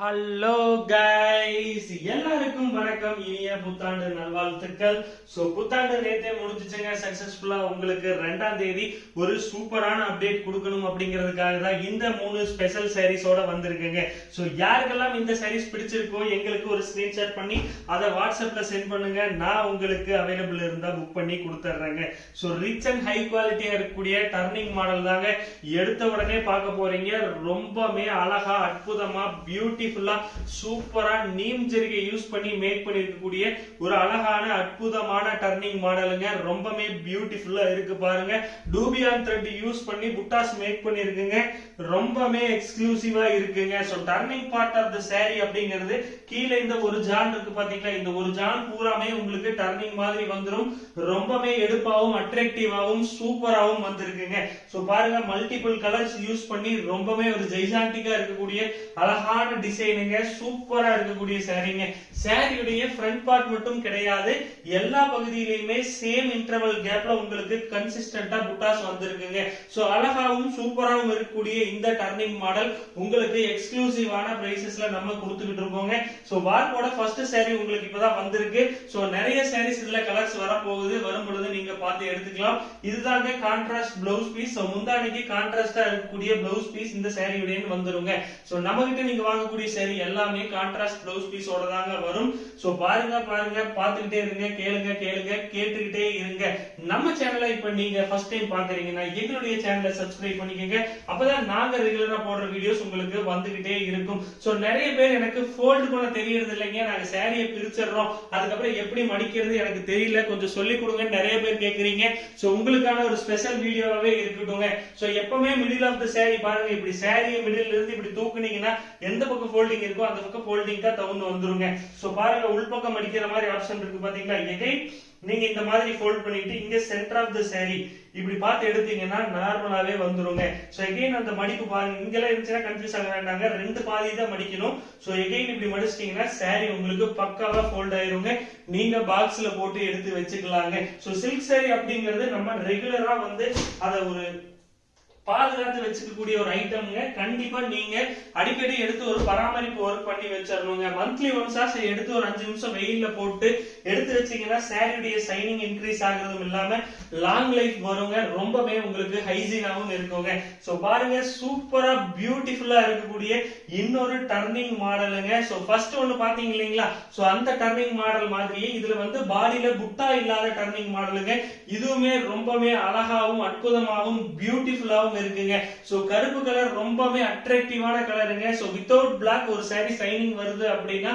Hello guys எல்லாருக்கும் வணக்கம். இனிய புத்தாண்டு நல்வாழ்த்துக்கள். சோ புத்தாண்டு நேத்தே முடிஞ்சுச்சுங்க. சக்சஸ்ஃபுல்லா உங்களுக்கு ரெண்டாம் தேதி ஒரு சூப்பரான அப்டேட் கொடுக்கணும் அப்படிங்கிறதுக்காக தான் இந்த மூணு ஸ்பெஷல் சாரீஸோட வந்திருக்குங்க. சோ யாருக்கெல்லாம் இந்த சாரீஸ் பிடிச்சிருக்கோ எங்களுக்கு ஒரு ஸ்கிரீன்ஷாட் பண்ணி அதை வாட்ஸ்அப்ல சென்ட் பண்ணுங்க. நான் உங்களுக்கு அவைலபிள் இருந்தா புக் பண்ணி கொடுத்துட்றேங்க. ஸோ ரிச் அண்ட் ஹை குவாலிட்டியா இருக்கக்கூடிய டர்னிங் மாடல் தாங்க. எடுத்த உடனே பார்க்க போறீங்க. ரொம்பவே அழகா அற்புதமா பியூட்டிஃபுல்லா சூப்பரா நீம் ஜெரிகை யூஸ் பண்ணி மேக் பண்ணிருக்கக்கூடிய ஒரு அழகான அற்புதமான டர்னிங் மாடலுங்க ரொம்பவே பியூட்டிஃபுல்லா இருக்கு பாருங்க. டூபியான் த்ரெட் யூஸ் பண்ணி புட்டாஸ் மேக் பண்ணிருக்குங்க. ரொம்பவே எக்ஸ்க்ளூசிவா இருக்குங்க. So turning part of the sari அப்படிங்கிறது கீழே இந்த ஒரு ஜான் இருக்கு பாத்தீங்களா? இந்த ஒரு ஜான் பூராமே உங்களுக்கு டர்னிங் மாதிரி வந்துரும். ரொம்பவே எடுப்பாவும் அட்ராக்டிவாவும் சூப்பராவும் வந்திருக்குங்க. ஸோ பாருங்க மல்டிபிள் கலர்ஸ் யூஸ் பண்ணி ரொம்பவே ஒரு ஜெய்சாண்டிக்கா இருக்கக்கூடிய அழகான டிசைனுங்க சூப்பரா இருக்கக்கூடிய சாரீங்க சாரியுடைய ஃப்ரண்ட் பார்ட் மட்டும் கிடையாது. எல்லா பகுதியிலையுமே சேம் இன்டர்வல் கேப்ல உங்களுக்கு கன்சிஸ்டன்டா புட்டாஸ் வந்திருக்குங்க. ஸோ அழகாவும் சூப்பராகவும் இருக்கக்கூடிய இந்த டர்னிங் மாடல் உங்களுக்கு எக்ஸ்க்ளூசிவான பிரைசஸ்ல நம்ம கொடுத்துக்கிட்டு இருக்கோங்க. ஸோ வார்க்கோட ஃபர்ஸ்ட் சாரி உங்களுக்கு இப்பதான் வந்திருக்கு. ஸோ நிறைய சாரீஸ் இதுல கலர்ஸ் வரப்போகுது. வரும் பொழுது நீங்க பார்த்து எடுத்துக்கலாம். இதுதாங்க கான்ட்ராஸ்ட் பிளவுஸ் பீஸ் ஸோ முந்தானைக்கு கான்ட்ராஸ்டா இருக்கக்கூடிய பிளவுஸ் பீஸ் இந்த சாரியுடைய வந்துருங்க. ஸோ நம்ம கிட்ட நீங்க வாங்கக்கூடிய சரி எல்லாமே கான்ட்ராஸ்ட் பிளவுஸ் பீஸோட தாங்க வரும். ஸோ பாருங்க பாருங்க பார்த்துக்கிட்டே இருங்க கேளுங்க கேளுங்க கேட்டுக்கிட்டே இருங்க. நம்ம சேனலை இப்ப நீங்க ஃபர்ஸ்ட் டைம் பாக்குறீங்கன்னா எங்களுடைய சேனலை சப்ஸ்கிரைப் பண்ணிக்கோங்க. அப்பதான் நாங்க ரெகுலரா போடுற வீடியோஸ் உங்களுக்கு வந்துகிட்டே இருக்கும். ஸோ நிறைய பேர் எனக்கு ஃபோல்டு பண்ண தெரியறது இல்லைங்க. நாங்க சேரீயை பிரிச்சிடுறோம். அதுக்கப்புறம் எப்படி மடிக்கிறது எனக்கு தெரியல. கொஞ்சம் சொல்லி கொடுங்க நிறைய பேர் கேக்குறீங்க. ஸோ உங்களுக்கான ஒரு ஸ்பெஷல் வீடியோவாவே இருக்கட்டுங்க. ஸோ எப்பவுமே மிடில் ஆஃப் த saree பாருங்க. இப்படி சாரியை மிடில் இருந்து இப்படி பாத்தீங்கன்னா எந்த பக்கம் ஃபோல்டிங் இருக்கோ அந்த பக்கம் ஃபோல்டிங் தான் தகுந்து வந்துருங்க. ஸோ பாருங்க உள்பக்கம் மடிக்கிற மாதிரி ஆப்ஷன் இருக்கு பாத்தீங்களா? எகைன் நீங்க இந்த மாதிரி ஃபோல்ட் பண்ணிட்டு இங்க சென்டர் ஆஃப் த சாரி இப்படி பார்த்து எடுத்தீங்கன்னா நார்மலாவே வந்துருங்க. சோ எகைன் அந்த மடிப்பு பாருங்க. இங்கெல்லாம் இருந்துச்சுன்னா கன்ஃபியூஸ் ஆக வேண்டாங்க. ரெண்டு பாதி தான் மடிக்கணும். சோ எகைன் இப்படி மடிச்சிட்டீங்கன்னா சாரி உங்களுக்கு பக்காவா ஃபோல்ட் ஆயிருங்க. நீங்க பாக்ஸ்ல போட்டு எடுத்து வச்சுக்கலாங்க. சோ சில்க் சாரி அப்படிங்கிறது நம்ம ரெகுலரா வந்து அதை ஒரு பாதுகாத்து வச்சுக்கக்கூடிய ஒரு ஐட்டம்ங்க கண்டிப்பா நீங்க அடிக்கடி எடுத்து ஒரு பராமரிப்பு ஒர்க் பண்ணி வச்சிடணுங்க மந்த்லி ஒன்ஸா எடுத்து ஒரு அஞ்சு நிமிஷம் வெயில்ல போட்டு எடுத்து வச்சீங்கன்னா சாரியுடைய சைனிங் இன்க்ரீஸ் ஆகுறதும் இல்லாம லாங் லைஃப் வருங்க. ரொம்பவே உங்களுக்கு ஹைஜீனாவும் இருக்குங்க. ஸோ பாருங்க சூப்பரா பியூட்டிஃபுல்லா இருக்கக்கூடிய இன்னொரு டர்னிங் மாடலுங்க ஸோ ஃபர்ஸ்ட் ஒன்று பாத்தீங்க இல்லைங்களா? ஸோ அந்த டர்னிங் மாடல் மாதிரியே இதுல வந்து பாடியில புட்டா இல்லாத டர்னிங் மாடலுங்க இதுவுமே ரொம்பவே அழகாவும் அற்புதமாகவும் பியூட்டிஃபுல்லாகவும் இருக்குங்க. சோ கருப்பு கலர் ரொம்பவே அட்ராக்டிவான கலருங்க சோ வித்தவுட் பிளாக் ஒரு சாரி சைனிங் வருது அப்படின்னா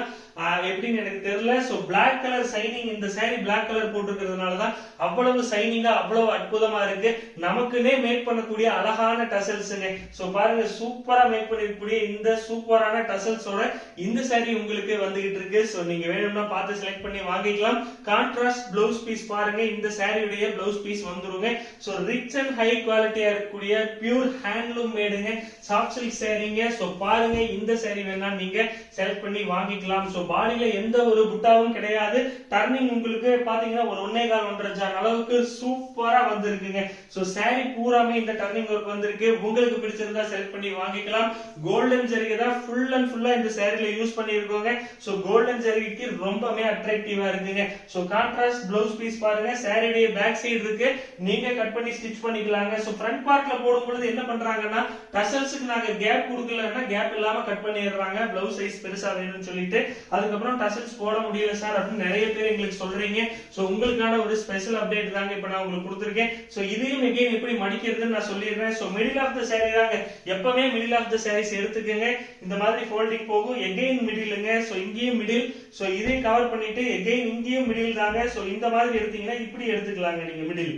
எப்படின்னு எனக்கு தெரியல. ஸோ பிளாக் கலர் சைனிங் இந்த சாரி பிளாக் கலர் போட்டிருக்கிறதுனால தான் அவ்வளவு சைனிங்கா அவ்வளவு அற்புதமா இருக்கு. நமக்குன்னே மேக் பண்ணக்கூடிய அழகான டசல்ஸுங்க ஸோ பாருங்க சூப்பரா மேக் பண்ணிருக்கக்கூடிய இந்த சூப்பரான டசல்ஸோட இந்த சாரி உங்களுக்கு வந்துகிட்டு இருக்கு. ஸோ நீங்க வேணும்னா பார்த்து செலக்ட் பண்ணி வாங்கிக்கலாம். கான்ட்ராஸ்ட் பிளவுஸ் பீஸ் பாருங்க. இந்த சாரியுடைய பிளவுஸ் பீஸ் வந்துருங்க. ஸோ ரிச் அண்ட் ஹை குவாலிட்டியா இருக்கக்கூடிய பியூர் ஹேண்ட்லூம் மேடுங்க சாஃப்ட் சில்க் சாரிங்க ஸோ பாருங்க இந்த சாரி வேணா நீங்க செலக்ட் பண்ணி வாங்கிக்கலாம். ஸோ பாடியில எந்த ஒரு புட்டாவும் கிடையாது. டர்னிங் உங்களுக்கு பாத்தீங்கன்னா ஒரு ஒன்னே கால் ஒன்றரை ஜான் அளவுக்கு சூப்பரா வந்திருக்குங்க. சோ சாரி பூராமே இந்த டர்னிங் ஒர்க் வந்திருக்கு. உங்களுக்கு பிடிச்சிருந்தா செலக்ட் பண்ணி வாங்கிக்கலாம். கோல்டன் ஜரிகை தான் ஃபுல் அண்ட் ஃபுல்லா இந்த சாரில யூஸ் பண்ணிருக்கோங்க சோ கோல்டன் ஜரிகைக்கு ரொம்பவே அட்ராக்டிவா இருக்குங்க. சோ கான்ட்ராஸ்ட் பிளவுஸ் பீஸ் பாருங்க. சாரியுடைய பேக் சைடு இருக்கு. நீங்க கட் பண்ணி ஸ்டிச் பண்ணிக்கலாங்க. சோ ஃப்ரண்ட் பார்ட்ல போடும் பொழுது என்ன பண்றாங்கன்னா டசல்ஸுக்கு நாங்க கேப் கொடுக்கலன்னா கேப் இல்லாம கட் பண்ணிடுறாங்க. பிளவுஸ் சைஸ் பெருசா வேணும்னு சொல்லிட்டு. அதுக்கப்புறம் டசல்ஸ் போட முடியல சார் அப்படின்னு நிறைய பேர் எங்களுக்கு சொல்றீங்க. சோ உங்களுக்கான ஒரு ஸ்பெஷல் அப்டேட் தாங்க இப்ப நான் உங்களுக்கு கொடுத்துருக்கேன். சோ இதையும் எகைன் எப்படி மடிக்கிறதுன்னு நான் சொல்லிடுறேன். So middle of the sari தாங்க. எப்பவுமே மிடில் ஆஃப் த சாரீஸ் எடுத்துக்கங்க. இந்த மாதிரி ஃபோல்டிங் போகும். எகைன் மிடிலுங்க சோ இங்கேயும் மிடில் சோ இதையும் கவர் பண்ணிட்டு எகைன் இங்கேயும் மிடில் தாங்க. சோ இந்த மாதிரி எடுத்தீங்கன்னா இப்படி எடுத்துக்கலாங்க நீங்க மிடில்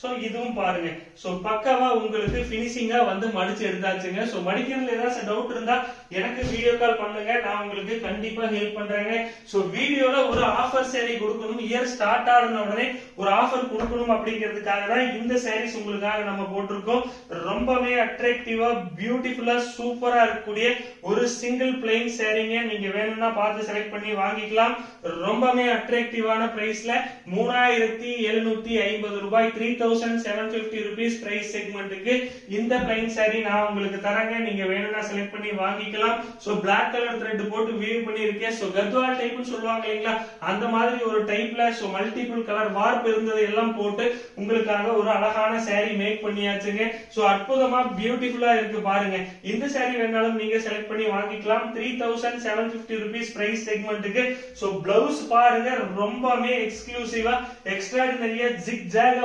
சோ இதுவும் பாருங்க. சோ பக்காவா உங்களுக்கு பினிஷிங்கா வந்து மடிச்சு எடுத்தாச்சுங்க. சோ மடிக்கிறதுல ஏதாச்சும் டவுட் இருந்தா எனக்கு வீடியோ கால் பண்ணுங்க. நான் உங்களுக்கு கண்டிப்பா ஹெல்ப் பண்றேங்க. சோ வீடியோல ஒரு ஆஃபர் சேரீ கொடுக்கணும். இயர் ஸ்டார்ட் ஆன உடனே ஒரு ஆஃபர் கொடுக்கணும் அப்படிங்கிறதுக்காக தான் இந்த சாரீஸ் உங்களுக்காக நம்ம போட்டிருக்கோம். ரொம்பவே அட்ராக்டிவா பியூட்டிஃபுல்லா சூப்பரா இருக்கக்கூடிய ஒரு சிங்கிள் பிளெயின் சேரீங்க நீங்க வேணும்னா பார்த்து செலக்ட் பண்ணி வாங்கிக்கலாம். ரொம்பவே அட்ராக்டிவான பிரைஸ்ல மூணாயிரத்தி எழுநூத்தி ஐம்பது ரூபாய் three thousand seven fifty rupees price செக்மெண்ட்டுக்கு இந்த பிளைன் சாரி நான் உங்களுக்கு தரேங்க. நீங்க வேணும்னா செலக்ட் பண்ணி வாங்கிக்கலாம். சோ பிளாக் கலர் த்ரெட் போட்டு வீவ் பண்ணியிருக்கேன். சோ கத்வா டைப்னு சொல்லுவாங்க இல்லைங்களா? அந்த மாதிரி ஒரு டைப்ல சோ மல்டிபிள் கலர் வார்ப் இருந்தது எல்லாம் போட்டு உங்களுக்காக ஒரு அழகான சாரி மேக் பண்ணியாச்சுங்க. சோ அற்புதமா பியூட்டிஃபுல்லா இருக்கு பாருங்க. இந்த சாரி வேணாலும் நீங்க செலக்ட் பண்ணி வாங்கிக்கலாம். Three thousand seven fifty rupees price செக்மெண்ட்டுக்கு so blouse பாருங்க. ரொம்பவே எக்ஸ்க்ளூசிவா எக்ஸ்ட்ராடினரியா ஜிக் ஜாகா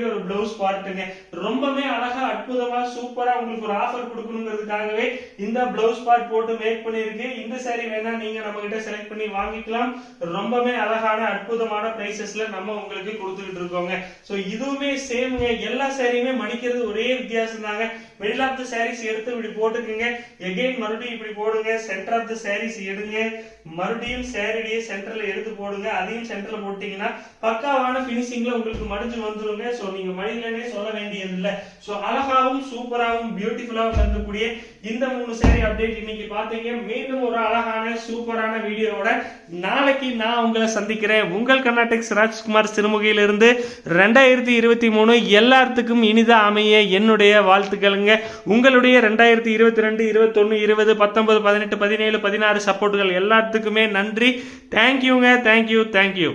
இருக்கக்கூடிய ஒரு பிளவுஸ் பார்ட்டுங்க ரொம்பவே அழகா அற்புதமா சூப்பரா உங்களுக்கு ஒரு ஆஃபர் கொடுக்கணுங்கிறதுக்காகவே இந்த பிளவுஸ் பார்ட் போட்டு மேக் பண்ணிருக்கு இந்த சாரி வேணா நீங்க நம்ம கிட்ட செலக்ட் பண்ணி வாங்கிக்கலாம். ரொம்பவே அழகான அற்புதமான பிரைசஸ்ல நம்ம உங்களுக்கு கொடுத்துக்கிட்டு இருக்கோங்க. சோ இதுவுமே சேம்ங்க எல்லா சாரியுமே மடிக்கிறது ஒரே வித்தியாசம் தாங்க மிடில் ஆஃப் த சாரீஸ் எடுத்து இப்படி போட்டுக்குங்க. எகைன் மறுபடியும் இப்படி போடுங்க. சென்டர் ஆஃப் த சாரீஸ் எடுங்க. மறுபடியும் சாரிடியே சென்டர்ல எடுத்து போடுங்க. அதையும் சென்டர்ல போட்டீங்கன்னா பக்காவான பினிஷிங்ல உங்களுக்கு மடிஞ்சு வந்துருங்க. சோ நீங்க மடிக்கலனே சொல்ல வேண்டியது இல்ல சோ அழகாவும் சூப்பராகவும் பியூட்டிஃபுல்லாகவும் இருக்கக்கூடிய இந்த மூணு சாரி அப்டேட் இன்னைக்கு பாத்தீங்க. மீண்டும் ஒரு அழகான சூப்பரான வீடியோவோட நாளைக்கு நான் உங்களை சந்திக்கிறேன். உங்கள் கர்நாடெக்ஸ் ராஜ்குமார் சிறுமுகையிலிருந்து ரெண்டாயிரத்தி இருபத்தி மூணு எல்லாத்துக்கும் இனிதா அமைய என்னுடைய வாழ்த்துக்களுங்க. உங்களுடைய ரெண்டாயிரத்தி இருபத்தி ரெண்டு இருபத்தொன்னு இருபது பத்தொன்பது பதினெட்டு பதினேழு பதினாறு சப்போர்ட்டுகள் எல்லாத்துக்குமே நன்றி. தேங்க்யூங்க தேங்க்யூ தேங்க்யூ